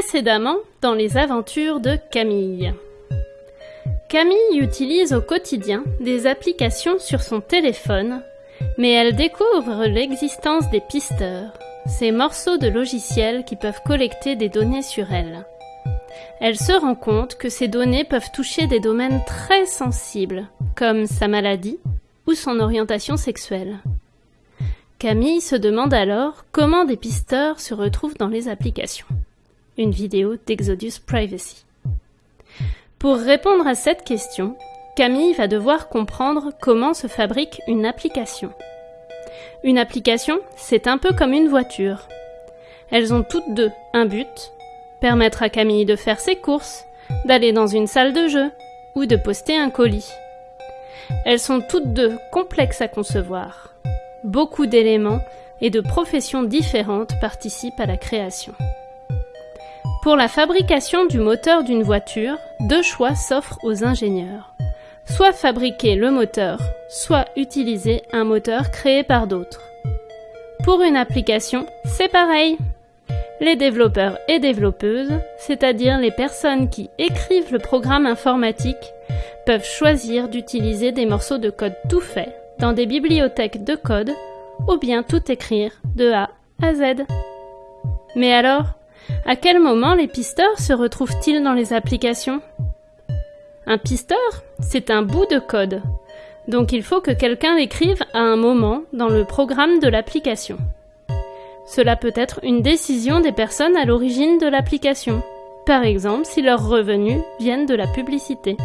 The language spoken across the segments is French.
Précédemment, dans les aventures de Camille. Camille utilise au quotidien des applications sur son téléphone, mais elle découvre l'existence des pisteurs, ces morceaux de logiciels qui peuvent collecter des données sur elle. Elle se rend compte que ces données peuvent toucher des domaines très sensibles, comme sa maladie ou son orientation sexuelle. Camille se demande alors comment des pisteurs se retrouvent dans les applications. Une vidéo d'Exodus Privacy. Pour répondre à cette question, Camille va devoir comprendre comment se fabrique une application. Une application, c'est un peu comme une voiture. Elles ont toutes deux un but, permettre à Camille de faire ses courses, d'aller dans une salle de jeu ou de poster un colis. Elles sont toutes deux complexes à concevoir. Beaucoup d'éléments et de professions différentes participent à la création. Pour la fabrication du moteur d'une voiture, deux choix s'offrent aux ingénieurs. Soit fabriquer le moteur, soit utiliser un moteur créé par d'autres. Pour une application, c'est pareil. Les développeurs et développeuses, c'est-à-dire les personnes qui écrivent le programme informatique, peuvent choisir d'utiliser des morceaux de code tout faits dans des bibliothèques de code ou bien tout écrire de A à Z. Mais alors, à quel moment les pisteurs se retrouvent-ils dans les applications? Un pisteur, c'est un bout de code, donc il faut que quelqu'un l'écrive à un moment dans le programme de l'application. Cela peut être une décision des personnes à l'origine de l'application, par exemple si leurs revenus viennent de la publicité.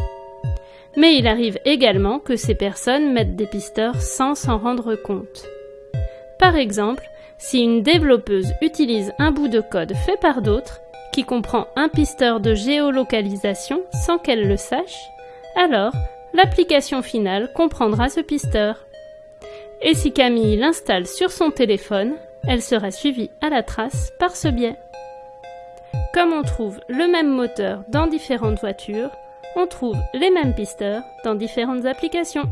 Mais il arrive également que ces personnes mettent des pisteurs sans s'en rendre compte. Par exemple, si une développeuse utilise un bout de code fait par d'autres, qui comprend un pisteur de géolocalisation sans qu'elle le sache, alors l'application finale comprendra ce pisteur. Et si Camille l'installe sur son téléphone, elle sera suivie à la trace par ce biais. Comme on trouve le même moteur dans différentes voitures, on trouve les mêmes pisteurs dans différentes applications.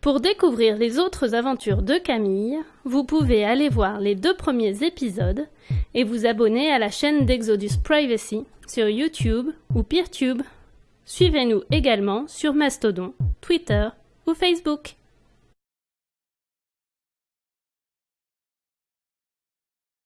Pour découvrir les autres aventures de Camille, vous pouvez aller voir les deux premiers épisodes et vous abonner à la chaîne d'Exodus Privacy sur YouTube ou PeerTube. Suivez-nous également sur Mastodon, Twitter ou Facebook.